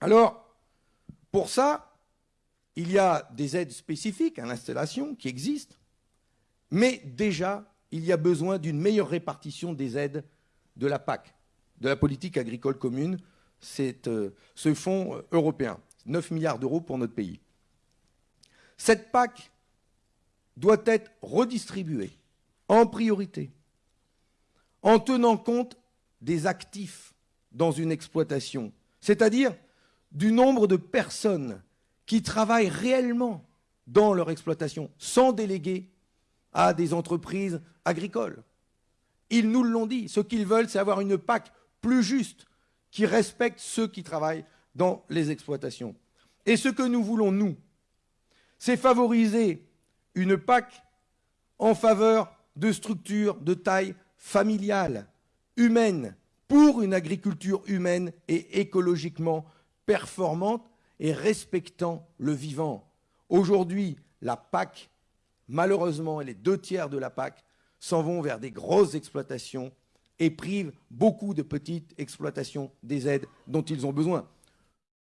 Alors, pour ça, il y a des aides spécifiques à l'installation qui existent, mais déjà, il y a besoin d'une meilleure répartition des aides de la PAC, de la politique agricole commune, euh, ce fonds euh, européen, 9 milliards d'euros pour notre pays. Cette PAC doit être redistribuée en priorité, en tenant compte des actifs dans une exploitation, c'est-à-dire du nombre de personnes qui travaillent réellement dans leur exploitation, sans déléguer à des entreprises agricoles. Ils nous l'ont dit, ce qu'ils veulent, c'est avoir une PAC plus juste, qui respecte ceux qui travaillent dans les exploitations. Et ce que nous voulons, nous, c'est favoriser une PAC en faveur de structures de taille familiale, humaine, pour une agriculture humaine et écologiquement performante et respectant le vivant. Aujourd'hui, la PAC, malheureusement, les deux tiers de la PAC s'en vont vers des grosses exploitations et privent beaucoup de petites exploitations des aides dont ils ont besoin.